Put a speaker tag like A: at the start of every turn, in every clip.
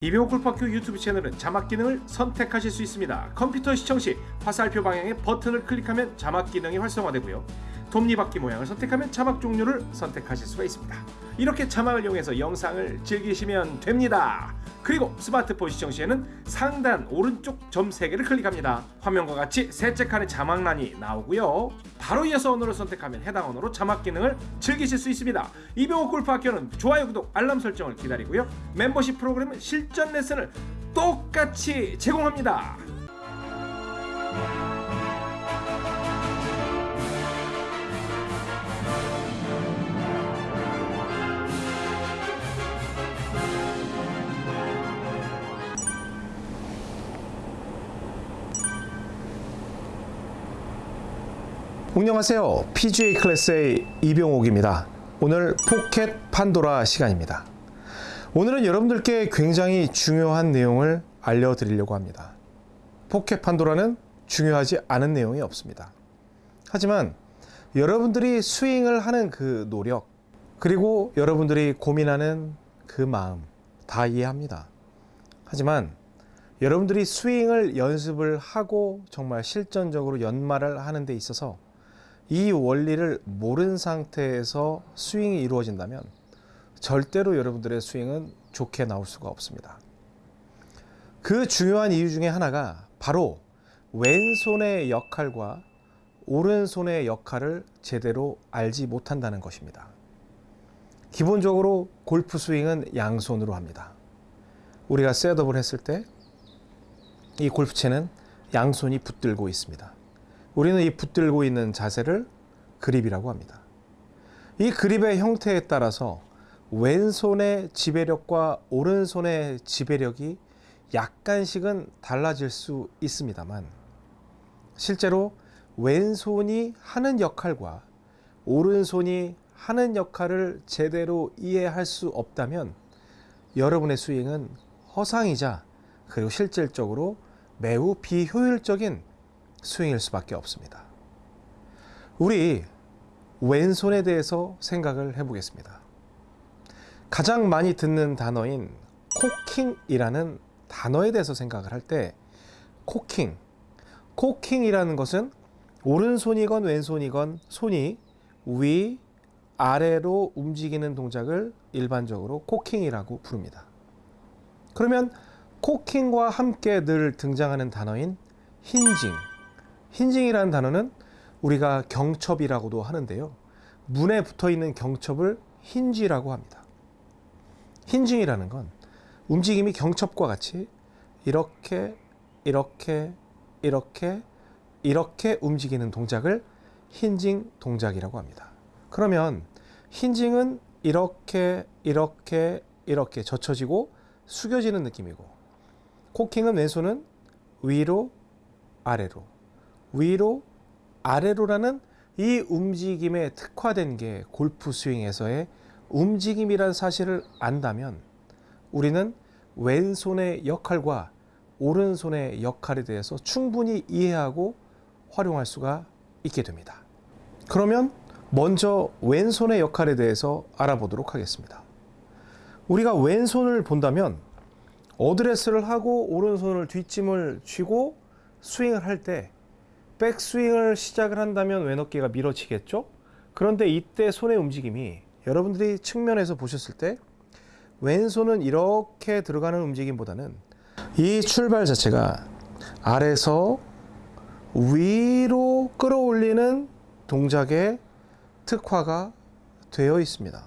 A: 이병호 골프학교 유튜브 채널은 자막 기능을 선택하실 수 있습니다. 컴퓨터 시청 시 화살표 방향의 버튼을 클릭하면 자막 기능이 활성화되고요. 톱니바퀴 모양을 선택하면 자막 종류를 선택하실 수가 있습니다. 이렇게 자막을 이용해서 영상을 즐기시면 됩니다. 그리고 스마트폰 시청 시에는 상단 오른쪽 점 3개를 클릭합니다. 화면과 같이 셋째 칸에 자막란이 나오고요. 바로 이어서 언어를 선택하면 해당 언어로 자막 기능을 즐기실 수 있습니다. 이병호 골프 학교는 좋아요, 구독, 알람 설정을 기다리고요. 멤버십 프로그램은 실전 레슨을 똑같이 제공합니다.
B: 안녕하세요. PGA 클래스의 이병옥입니다. 오늘 포켓 판도라 시간입니다. 오늘은 여러분들께 굉장히 중요한 내용을 알려드리려고 합니다. 포켓 판도라는 중요하지 않은 내용이 없습니다. 하지만 여러분들이 스윙을 하는 그 노력, 그리고 여러분들이 고민하는 그 마음 다 이해합니다. 하지만 여러분들이 스윙을 연습을 하고 정말 실전적으로 연마를 하는 데 있어서 이 원리를 모른 상태에서 스윙이 이루어진다면 절대로 여러분들의 스윙은 좋게 나올 수가 없습니다. 그 중요한 이유 중에 하나가 바로 왼손의 역할과 오른손의 역할을 제대로 알지 못한다는 것입니다. 기본적으로 골프 스윙은 양손으로 합니다. 우리가 셋업을 했을 때 이 골프채는 양손이 붙들고 있습니다. 우리는 이 붙들고 있는 자세를 그립이라고 합니다. 이 그립의 형태에 따라서 왼손의 지배력과 오른손의 지배력이 약간씩은 달라질 수 있습니다만 실제로 왼손이 하는 역할과 오른손이 하는 역할을 제대로 이해할 수 없다면 여러분의 스윙은 허상이자 그리고 실질적으로 매우 비효율적인 스윙일 수밖에 없습니다. 우리 왼손에 대해서 생각을 해보겠습니다. 가장 많이 듣는 단어인 코킹이라는 단어에 대해서 생각을 할 때 코킹, 코킹이라는 것은 오른손이건 왼손이건 손이 위, 아래로 움직이는 동작을 일반적으로 코킹이라고 부릅니다. 그러면 코킹과 함께 늘 등장하는 단어인 힌징. 힌징이라는 단어는 우리가 경첩이라고도 하는데요. 문에 붙어 있는 경첩을 힌지라고 합니다. 힌징이라는 건 움직임이 경첩과 같이 이렇게 이렇게 이렇게 이렇게 움직이는 동작을 힌징 동작이라고 합니다. 그러면 힌징은 이렇게 이렇게 이렇게 젖혀지고 숙여지는 느낌이고 코킹은 왼손은 위로 아래로 위로 아래로라는 이 움직임에 특화된 게 골프 스윙에서의 움직임이란 사실을 안다면 우리는 왼손의 역할과 오른손의 역할에 대해서 충분히 이해하고 활용할 수가 있게 됩니다. 그러면 먼저 왼손의 역할에 대해서 알아보도록 하겠습니다. 우리가 왼손을 본다면 어드레스를 하고 오른손을 뒷짐을 쥐고 스윙을 할 때 백스윙을 시작을 한다면 왼 어깨가 밀어지겠죠? 그런데 이때 손의 움직임이 여러분들이 측면에서 보셨을 때 왼손은 이렇게 들어가는 움직임보다는 이 출발 자체가 아래서 위로 끌어올리는 동작에 특화가 되어 있습니다.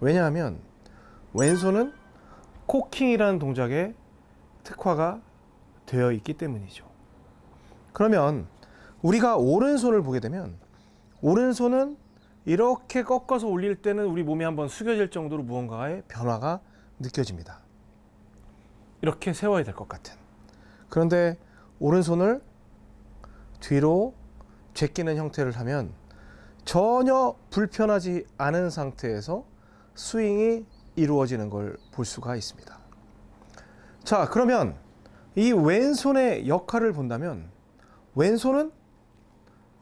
B: 왜냐하면 왼손은 코킹이라는 동작에 특화가 되어 있기 때문이죠. 그러면 우리가 오른손을 보게 되면 오른손은 이렇게 꺾어서 올릴 때는 우리 몸이 한번 숙여질 정도로 무언가의 변화가 느껴집니다. 이렇게 세워야 될 것 같은. 그런데 오른손을 뒤로 제끼는 형태를 하면 전혀 불편하지 않은 상태에서 스윙이 이루어지는 걸 볼 수가 있습니다. 자, 그러면 이 왼손의 역할을 본다면 왼손은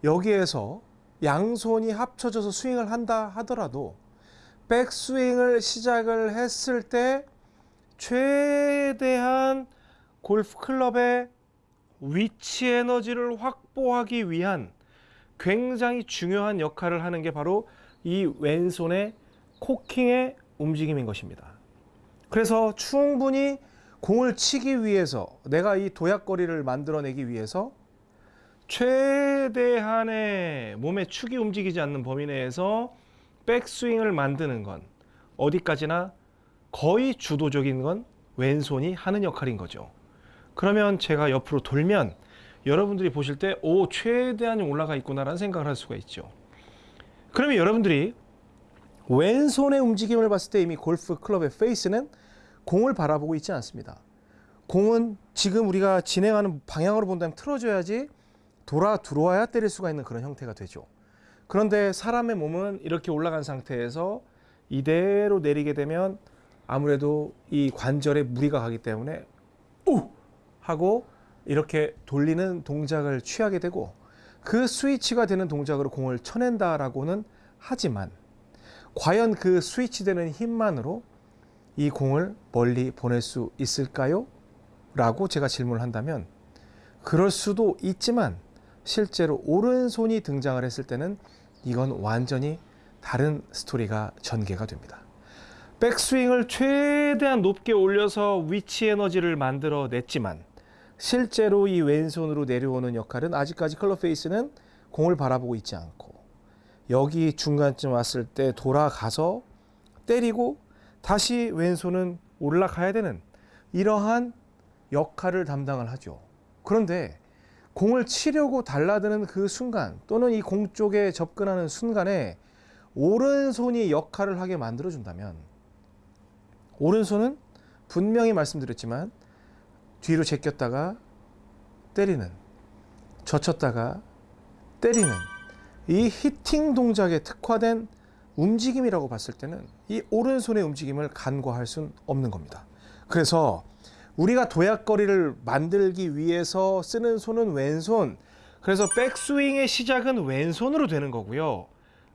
B: 여기에서 양손이 합쳐져서 스윙을 한다 하더라도 백스윙을 시작을 했을 때 최대한 골프 클럽의 위치 에너지를 확보하기 위한 굉장히 중요한 역할을 하는 게 바로 이 왼손의 코킹의 움직임인 것입니다. 그래서 충분히 공을 치기 위해서 내가 이 도약거리를 만들어내기 위해서 최대한의 몸의 축이 움직이지 않는 범위 내에서 백스윙을 만드는 건 어디까지나 거의 주도적인 건 왼손이 하는 역할인 거죠. 그러면 제가 옆으로 돌면 여러분들이 보실 때 오 최대한이 올라가 있구나라는 생각을 할 수가 있죠. 그러면 여러분들이 왼손의 움직임을 봤을 때 이미 골프 클럽의 페이스는 공을 바라보고 있지 않습니다. 공은 지금 우리가 진행하는 방향으로 본다면 틀어줘야지 돌아 들어와야 때릴 수가 있는 그런 형태가 되죠. 그런데 사람의 몸은 이렇게 올라간 상태에서 이대로 내리게 되면 아무래도 이 관절에 무리가 가기 때문에 우 하고 이렇게 돌리는 동작을 취하게 되고 그 스위치가 되는 동작으로 공을 쳐낸다라고는 하지만 과연 그 스위치 되는 힘만으로 이 공을 멀리 보낼 수 있을까요? 라고 제가 질문을 한다면 그럴 수도 있지만 실제로 오른손이 등장을 했을 때는 이건 완전히 다른 스토리가 전개가 됩니다. 백스윙을 최대한 높게 올려서 위치 에너지를 만들어 냈지만 실제로 이 왼손으로 내려오는 역할은 아직까지 클럽 페이스는 공을 바라보고 있지 않고 여기 중간쯤 왔을 때 돌아가서 때리고 다시 왼손은 올라가야 되는 이러한 역할을 담당을 하죠. 그런데 공을 치려고 달라드는 그 순간 또는 이 공 쪽에 접근하는 순간에 오른손이 역할을 하게 만들어 준다면 오른손은 분명히 말씀드렸지만 뒤로 제꼈다가 때리는 젖혔다가 때리는 이 히팅 동작에 특화된 움직임이라고 봤을 때는 이 오른손의 움직임을 간과할 수는 없는 겁니다. 그래서 우리가 도약거리를 만들기 위해서 쓰는 손은 왼손. 그래서 백스윙의 시작은 왼손으로 되는 거고요.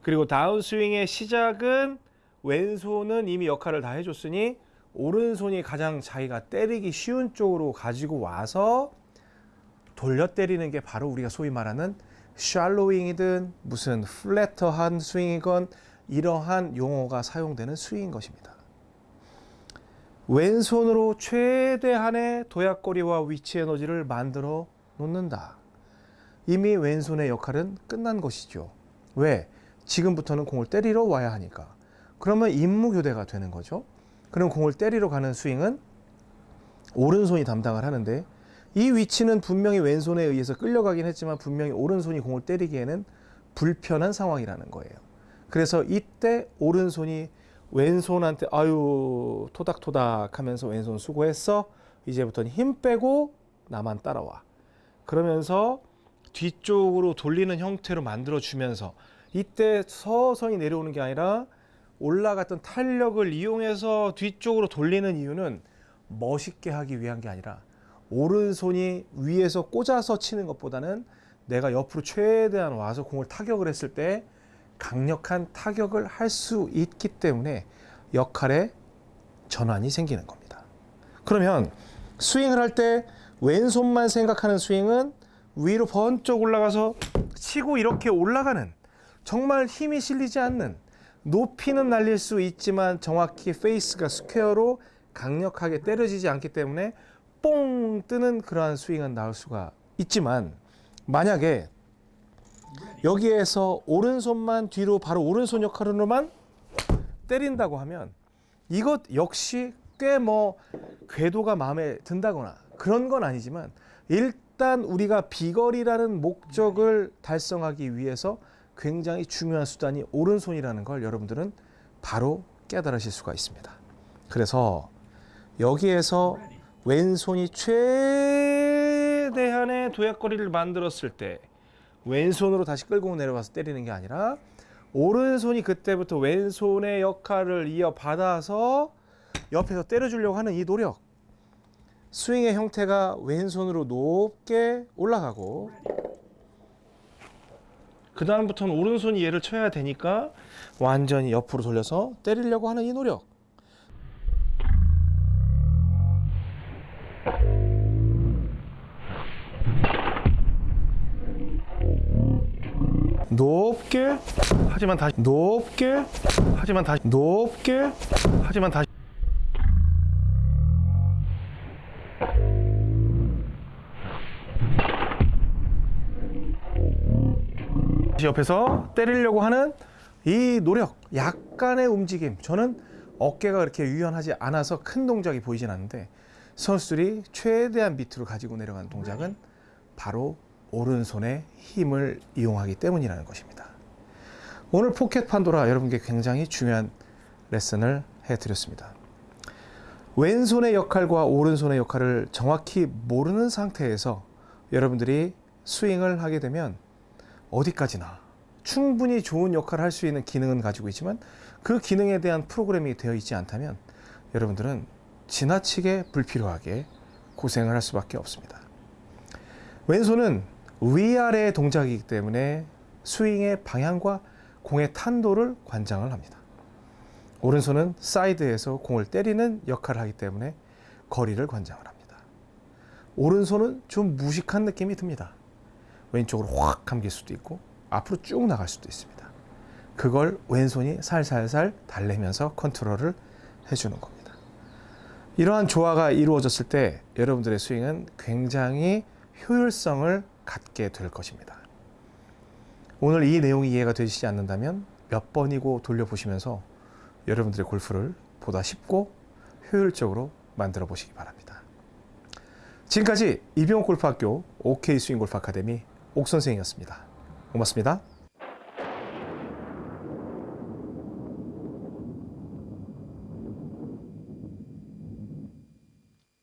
B: 그리고 다운스윙의 시작은 왼손은 이미 역할을 다 해줬으니 오른손이 가장 자기가 때리기 쉬운 쪽으로 가지고 와서 돌려 때리는 게 바로 우리가 소위 말하는 shallowing이든 무슨 flatter한 스윙이건 이러한 용어가 사용되는 스윙인 것입니다. 왼손으로 최대한의 도약거리와 위치 에너지를 만들어 놓는다. 이미 왼손의 역할은 끝난 것이죠. 왜? 지금부터는 공을 때리러 와야 하니까. 그러면 임무교대가 되는 거죠. 그럼 공을 때리러 가는 스윙은 오른손이 담당을 하는데 이 위치는 분명히 왼손에 의해서 끌려가긴 했지만 분명히 오른손이 공을 때리기에는 불편한 상황이라는 거예요. 그래서 이때 오른손이 왼손한테 아유 토닥토닥 하면서 왼손 수고했어. 이제부터는 힘 빼고 나만 따라와. 그러면서 뒤쪽으로 돌리는 형태로 만들어 주면서 이때 서서히 내려오는 게 아니라 올라갔던 탄력을 이용해서 뒤쪽으로 돌리는 이유는 멋있게 하기 위한 게 아니라 오른손이 위에서 꽂아서 치는 것보다는 내가 옆으로 최대한 와서 공을 타격을 했을 때 강력한 타격을 할 수 있기 때문에 역할의 전환이 생기는 겁니다. 그러면 스윙을 할 때 왼손만 생각하는 스윙은 위로 번쩍 올라가서 치고 이렇게 올라가는 정말 힘이 실리지 않는 높이는 날릴 수 있지만 정확히 페이스가 square로 강력하게 때려지지 않기 때문에 뽕 뜨는 그러한 스윙은 나올 수가 있지만 만약에 여기에서 오른손만 뒤로 바로 오른손 역할로만 때린다고 하면 이것 역시 꽤 뭐 궤도가 마음에 든다거나 그런 건 아니지만 일단 우리가 비거리라는 목적을 달성하기 위해서 굉장히 중요한 수단이 오른손이라는 걸 여러분들은 바로 깨달으실 수가 있습니다. 그래서 여기에서 왼손이 최대한의 도약거리를 만들었을 때 왼손으로 다시 끌고 내려와서 때리는 게 아니라 오른손이 그때부터 왼손의 역할을 이어받아서 옆에서 때려주려고 하는 이 노력. 스윙의 형태가 왼손으로 높게 올라가고 그 다음부터는 오른손이 얘를 쳐야 되니까 완전히 옆으로 돌려서 때리려고 하는 이 노력 높게 하지만 다시 높게 하지만 다시 높게 하지만 다시 옆에서 때리려고 하는 이 노력, 약간의 움직임. 저는 어깨가 그렇게 유연하지 않아서 큰 동작이 보이진 않는데 선수들이 최대한 밑으로 가지고 내려간 동작은 바로 오른손의 힘을 이용하기 때문이라는 것입니다. 오늘 포켓 판도라 여러분께 굉장히 중요한 레슨을 해드렸습니다. 왼손의 역할과 오른손의 역할을 정확히 모르는 상태에서 여러분들이 스윙을 하게 되면 어디까지나 충분히 좋은 역할을 할 수 있는 기능은 가지고 있지만 그 기능에 대한 프로그램이 되어 있지 않다면 여러분들은 지나치게 불필요하게 고생을 할 수밖에 없습니다. 왼손은 위아래의 동작이기 때문에 스윙의 방향과 공의 탄도를 관장을 합니다. 오른손은 사이드에서 공을 때리는 역할을 하기 때문에 거리를 관장을 합니다. 오른손은 좀 무식한 느낌이 듭니다. 왼쪽으로 확 감길 수도 있고 앞으로 쭉 나갈 수도 있습니다. 그걸 왼손이 살살살 달래면서 컨트롤을 해주는 겁니다. 이러한 조화가 이루어졌을 때 여러분들의 스윙은 굉장히 효율성을 갖게 될 것입니다. 오늘 이 내용이 이해가 되시지 않는다면 몇 번이고 돌려보시면서 여러분들의 골프를 보다 쉽고 효율적으로 만들어 보시기 바랍니다. 지금까지 이병옥 골프학교 OK 스윙 골프 아카데미 옥 선생이었습니다. 고맙습니다.